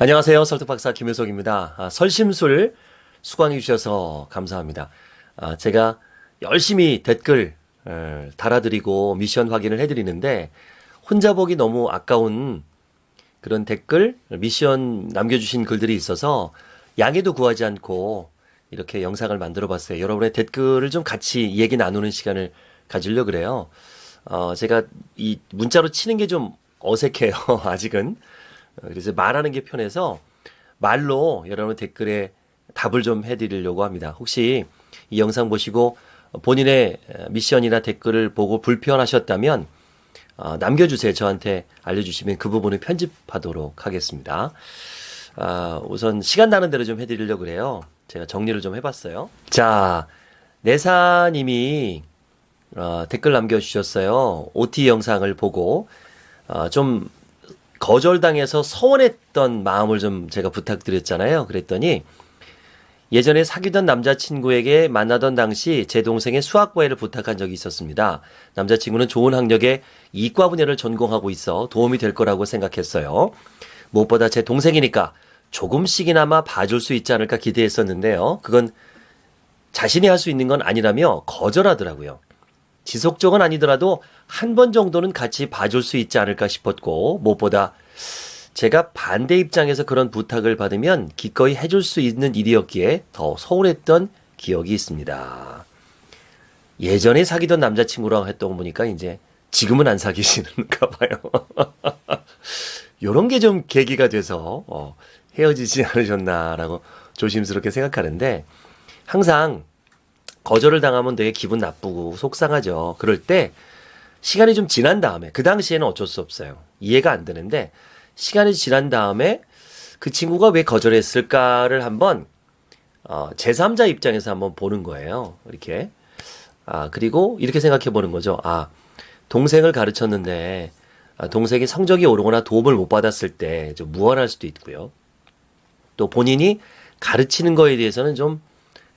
안녕하세요. 설득박사 김효석입니다. 아, 설심술 수강해 주셔서 감사합니다. 아, 제가 열심히 댓글 에, 달아드리고 미션 확인을 해드리는데 혼자 보기 너무 아까운 그런 댓글, 미션 남겨주신 글들이 있어서 양해도 구하지 않고 이렇게 영상을 만들어 봤어요. 여러분의 댓글을 좀 같이 얘기 나누는 시간을 가지려 그래요. 어, 제가 이 문자로 치는 게 좀 어색해요. 아직은. 그래서 말하는 게 편해서 말로 여러분 댓글에 답을 좀 해드리려고 합니다. 혹시 이 영상 보시고 본인의 미션이나 댓글을 보고 불편하셨다면 어, 남겨주세요. 저한테 알려주시면 그 부분을 편집하도록 하겠습니다. 아, 우선 시간 나는 대로 좀 해드리려고 그래요. 제가 정리를 좀 해봤어요. 자, 내사님이 어, 댓글 남겨주셨어요. OT 영상을 보고 어, 좀 거절당해서 서운했던 마음을 좀 제가 부탁드렸잖아요. 그랬더니 예전에 사귀던 남자친구에게 만나던 당시 제 동생의 수학 과외를 부탁한 적이 있었습니다. 남자친구는 좋은 학력에 이과 분야를 전공하고 있어 도움이 될 거라고 생각했어요. 무엇보다 제 동생이니까 조금씩이나마 봐줄 수 있지 않을까 기대했었는데요. 그건 자신이 할 수 있는 건 아니라며 거절하더라고요. 지속적은 아니더라도 한 번 정도는 같이 봐줄 수 있지 않을까 싶었고 무엇보다 제가 반대 입장에서 그런 부탁을 받으면 기꺼이 해줄 수 있는 일이었기에 더 서운했던 기억이 있습니다. 예전에 사귀던 남자친구랑 했던 거 보니까 이제 지금은 안 사귀시는가 봐요. 요런 게 좀 계기가 돼서 어, 헤어지지 않으셨나라고 조심스럽게 생각하는데 항상 거절을 당하면 되게 기분 나쁘고 속상하죠. 그럴 때 시간이 좀 지난 다음에 그 당시에는 어쩔 수 없어요. 이해가 안 되는데 시간이 지난 다음에 그 친구가 왜 거절했을까를 한번 어, 제3자 입장에서 한번 보는 거예요. 이렇게. 아, 그리고 이렇게 생각해 보는 거죠. 아, 동생을 가르쳤는데 아, 동생이 성적이 오르거나 도움을 못 받았을 때 좀 무안할 수도 있고요. 또 본인이 가르치는 거에 대해서는 좀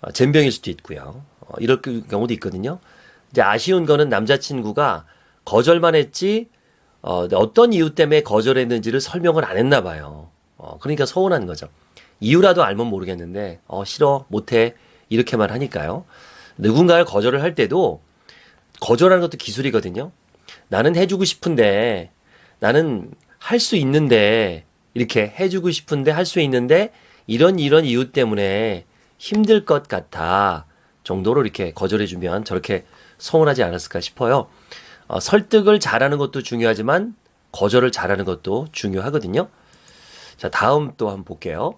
어, 젬병일 수도 있고요. 어, 이럴 경우도 있거든요. 이제 아쉬운 거는 남자친구가 거절만 했지 어, 어떤 이유 때문에 거절했는지를 설명을 안 했나 봐요. 어, 그러니까 서운한 거죠. 이유라도 알면 모르겠는데 어, 싫어 못해 이렇게만 하니까요. 누군가를 거절을 할 때도 거절하는 것도 기술이거든요. 나는 해주고 싶은데 나는 할 수 있는데 이렇게 해주고 싶은데 할 수 있는데 이런 이런 이유 때문에 힘들 것 같아 정도로 이렇게 거절해 주면 저렇게 서운하지 않았을까 싶어요. 어, 설득을 잘하는 것도 중요하지만 거절을 잘하는 것도 중요하거든요. 자, 다음 또 한번 볼게요.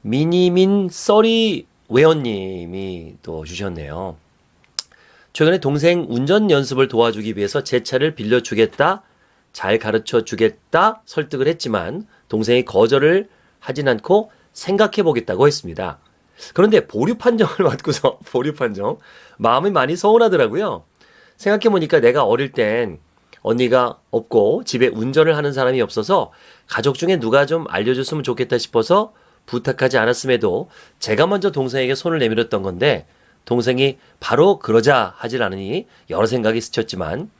미니민 써리 웨어님이 또 주셨네요. 최근에 동생 운전 연습을 도와주기 위해서 제 차를 빌려주겠다, 잘 가르쳐 주겠다 설득을 했지만 동생이 거절을 하진 않고 생각해 보겠다고 했습니다. 그런데 보류 판정을 받고서 보류 판정 마음이 많이 서운하더라고요. 생각해 보니까 내가 어릴 땐 언니가 없고 집에 운전을 하는 사람이 없어서 가족 중에 누가 좀 알려줬으면 좋겠다 싶어서 부탁하지 않았음에도 제가 먼저 동생에게 손을 내밀었던 건데 동생이 바로 그러자 하질 않으니 여러 생각이 스쳤지만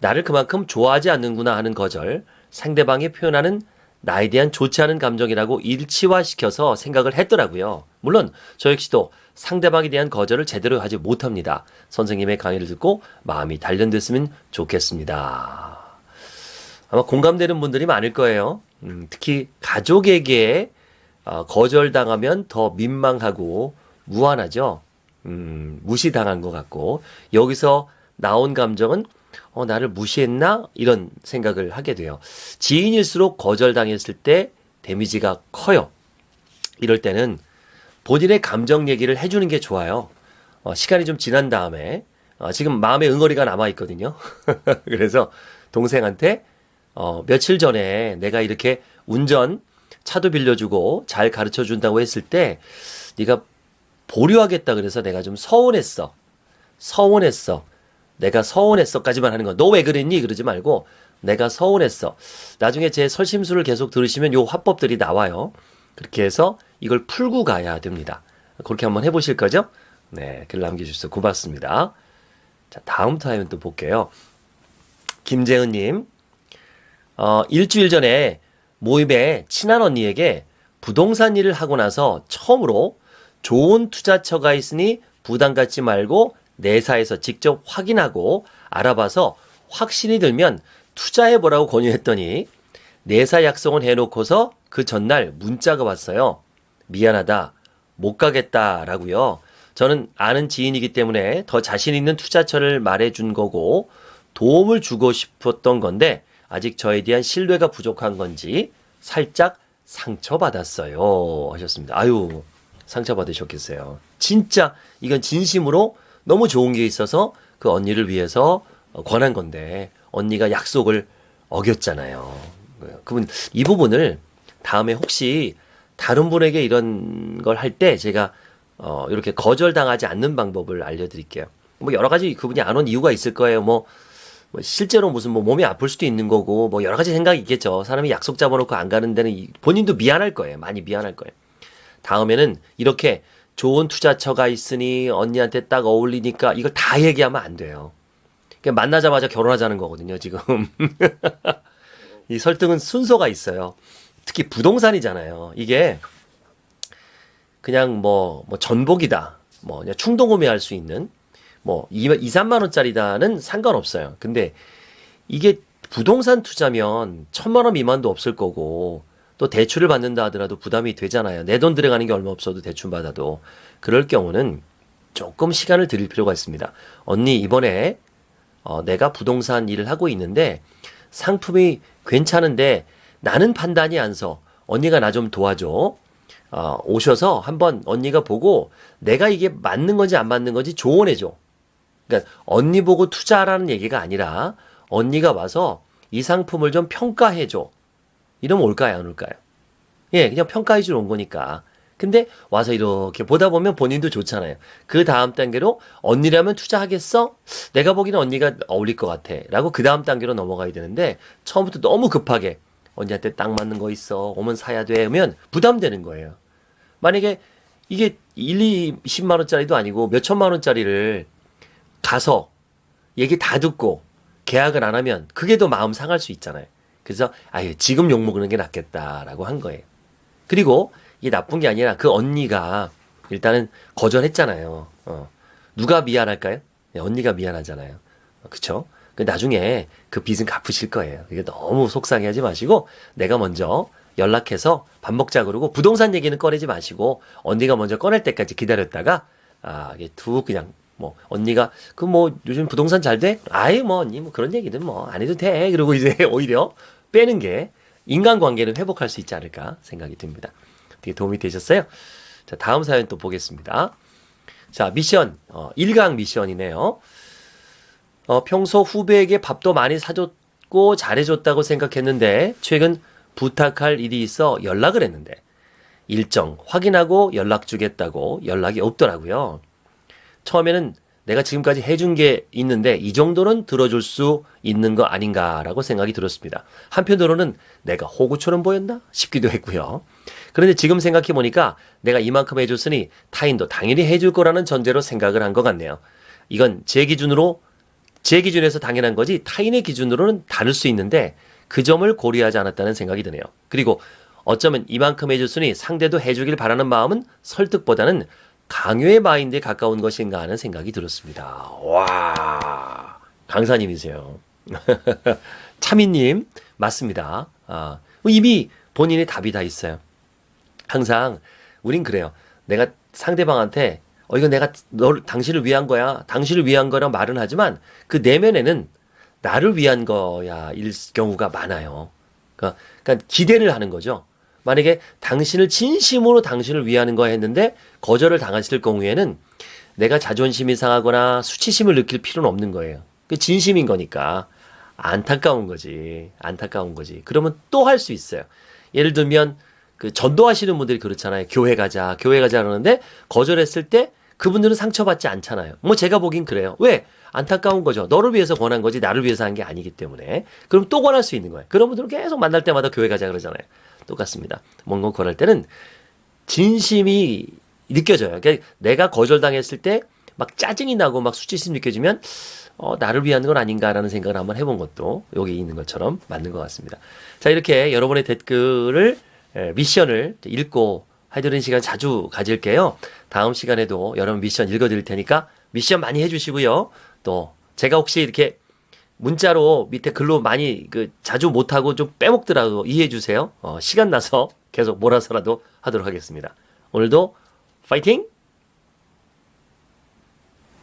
나를 그만큼 좋아하지 않는구나 하는 거절 상대방이 표현하는 나에 대한 좋지 않은 감정이라고 일치화시켜서 생각을 했더라고요. 물론 저 역시도 상대방에 대한 거절을 제대로 하지 못합니다. 선생님의 강의를 듣고 마음이 단련됐으면 좋겠습니다. 아마 공감되는 분들이 많을 거예요. 음, 특히 가족에게 어, 거절당하면 더 민망하고 무안하죠. 음, 무시당한 것 같고 여기서 나온 감정은 어, 나를 무시했나? 이런 생각을 하게 돼요. 지인일수록 거절당했을 때 데미지가 커요. 이럴 때는 본인의 감정 얘기를 해주는 게 좋아요. 어, 시간이 좀 지난 다음에 어, 지금 마음의 응어리가 남아 있거든요. 그래서 동생한테 어, 며칠 전에 내가 이렇게 운전 차도 빌려주고 잘 가르쳐 준다고 했을 때 네가 보류하겠다 그래서 내가 좀 서운했어. 서운했어. 내가 서운했어까지만 하는 거. 너왜 그랬니? 그러지 말고 내가 서운했어. 나중에 제 설심수를 계속 들으시면 요 화법들이 나와요. 그렇게 해서 이걸 풀고 가야 됩니다. 그렇게 한번 해보실 거죠? 네, 글 남겨주셔서 고맙습니다. 자, 다음 타임 또 볼게요. 김재은님, 어, 일주일 전에 모임에 친한 언니에게 부동산 일을 하고 나서 처음으로 좋은 투자처가 있으니 부담 갖지 말고 내사에서 직접 확인하고 알아봐서 확신이 들면 투자해 보라고 권유했더니 내사 약속은 해놓고서 그 전날 문자가 왔어요. 미안하다. 못 가겠다라고요. 저는 아는 지인이기 때문에 더 자신 있는 투자처를 말해 준 거고 도움을 주고 싶었던 건데 아직 저에 대한 신뢰가 부족한 건지 살짝 상처받았어요. 하셨습니다. 아유, 상처받으셨겠어요. 진짜 이건 진심으로 너무 좋은 게 있어서 그 언니를 위해서 권한 건데 언니가 약속을 어겼잖아요. 그분 이 부분을 다음에 혹시 다른 분에게 이런 걸 할 때 제가 어 이렇게 거절당하지 않는 방법을 알려드릴게요. 뭐 여러 가지 그분이 안 온 이유가 있을 거예요. 뭐, 뭐 실제로 무슨 뭐 몸이 아플 수도 있는 거고 뭐 여러 가지 생각이 있겠죠. 사람이 약속 잡아놓고 안 가는 데는 이- 본인도 미안할 거예요. 많이 미안할 거예요. 다음에는 이렇게 좋은 투자처가 있으니 언니한테 딱 어울리니까 이걸 다 얘기하면 안 돼요. 그냥 만나자마자 결혼하자는 거거든요, 지금. 이 설득은 순서가 있어요. 특히 부동산이잖아요. 이게 그냥 뭐, 뭐 전복이다. 뭐 그냥 충동 구매할 수 있는 뭐 2, 2 3만 원짜리다는 상관없어요. 근데 이게 부동산 투자면 천만 원 미만도 없을 거고 또 대출을 받는다 하더라도 부담이 되잖아요. 내 돈 들어가는 게 얼마 없어도 대출 받아도 그럴 경우는 조금 시간을 드릴 필요가 있습니다. 언니 이번에 어, 내가 부동산 일을 하고 있는데 상품이 괜찮은데 나는 판단이 안 서. 언니가 나 좀 도와줘. 어, 오셔서 한번 언니가 보고 내가 이게 맞는 건지 안 맞는 건지 조언해줘. 그러니까 언니 보고 투자하라는 얘기가 아니라 언니가 와서 이 상품을 좀 평가해줘. 이러면 올까요, 안 올까요? 예, 그냥 평가해 주러 온 거니까. 근데 와서 이렇게 보다 보면 본인도 좋잖아요. 그 다음 단계로 언니라면 투자하겠어? 내가 보기에는 언니가 어울릴 것 같아. 라고 그 다음 단계로 넘어가야 되는데 처음부터 너무 급하게 언니한테 딱 맞는 거 있어. 오면 사야 돼. 하면 부담되는 거예요. 만약에 이게 1, 2, 10만 원짜리도 아니고 몇 천만 원짜리를 가서 얘기 다 듣고 계약을 안 하면 그게 더 마음 상할 수 있잖아요. 그래서 아예 지금 욕 먹는 게 낫겠다라고 한 거예요. 그리고 이게 나쁜 게 아니라 그 언니가 일단은 거절했잖아요. 어. 누가 미안할까요? 네, 언니가 미안하잖아요. 어, 그쵸? 그 나중에 그 빚은 갚으실 거예요. 이게 너무 속상해 하지 마시고 내가 먼저 연락해서 밥 먹자 그러고 부동산 얘기는 꺼내지 마시고 언니가 먼저 꺼낼 때까지 기다렸다가 아, 이게 툭 그냥 뭐 언니가 그 뭐 요즘 부동산 잘 돼? 아예 뭐 언니 뭐 그런 얘기는 뭐 안 해도 돼. 그러고 이제 오히려 빼는 게 인간관계를 회복할 수 있지 않을까 생각이 듭니다. 되게 도움이 되셨어요? 자, 다음 사연 또 보겠습니다. 자, 미션. 어, 1강 미션이네요. 어, 평소 후배에게 밥도 많이 사줬고 잘해줬다고 생각했는데 최근 부탁할 일이 있어 연락을 했는데 일정 확인하고 연락 주겠다고 연락이 없더라고요. 처음에는 내가 지금까지 해준 게 있는데 이 정도는 들어줄 수 있는 거 아닌가라고 생각이 들었습니다. 한편으로는 내가 호구처럼 보였나 싶기도 했고요. 그런데 지금 생각해 보니까 내가 이만큼 해줬으니 타인도 당연히 해줄 거라는 전제로 생각을 한 것 같네요. 이건 제 기준으로 제 기준에서 당연한 거지 타인의 기준으로는 다를 수 있는데 그 점을 고려하지 않았다는 생각이 드네요. 그리고 어쩌면 이만큼 해줬으니 상대도 해주길 바라는 마음은 설득보다는 강요의 마인드에 가까운 것인가 하는 생각이 들었습니다. 와, 강사님이세요. 차미님, 맞습니다. 아, 이미 본인의 답이 다 있어요. 항상, 우린 그래요. 내가 상대방한테, 어, 이거 내가 널, 당신을 위한 거야. 당신을 위한 거라 말은 하지만 그 내면에는 나를 위한 거야, 일 경우가 많아요. 그러니까, 그러니까 기대를 하는 거죠. 만약에 당신을 진심으로 당신을 위하는 거 했는데 거절을 당하실 경우에는 내가 자존심이 상하거나 수치심을 느낄 필요는 없는 거예요. 그 진심인 거니까 안타까운 거지. 안타까운 거지. 그러면 또 할 수 있어요. 예를 들면 그 전도하시는 분들이 그렇잖아요. 교회 가자, 교회 가자 그러는데 거절했을 때 그분들은 상처받지 않잖아요. 뭐 제가 보긴 그래요. 왜? 안타까운 거죠. 너를 위해서 권한 거지 나를 위해서 한 게 아니기 때문에. 그럼 또 권할 수 있는 거예요. 그런 분들은 계속 만날 때마다 교회 가자 그러잖아요. 똑같습니다. 뭔가 권할 때는 진심이 느껴져요. 그러니까 내가 거절당했을 때 막 짜증이 나고 막 수치심 느껴지면 어, 나를 위한 건 아닌가라는 생각을 한번 해본 것도 여기 있는 것처럼 맞는 것 같습니다. 자, 이렇게 여러분의 댓글을, 에, 미션을 읽고 해드리는 시간 자주 가질게요. 다음 시간에도 여러분 미션 읽어드릴 테니까 미션 많이 해주시고요. 또 제가 혹시 이렇게 문자로 밑에 글로 많이 그 자주 못하고 좀 빼먹더라도 이해해 주세요. 어, 시간 나서 계속 몰아서라도 하도록 하겠습니다. 오늘도 파이팅!